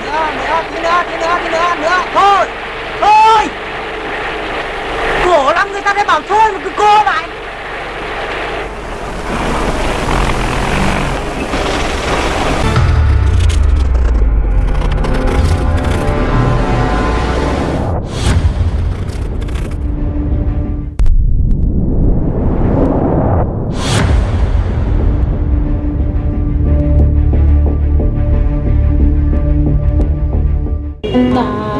nữa nữa tí nữa да.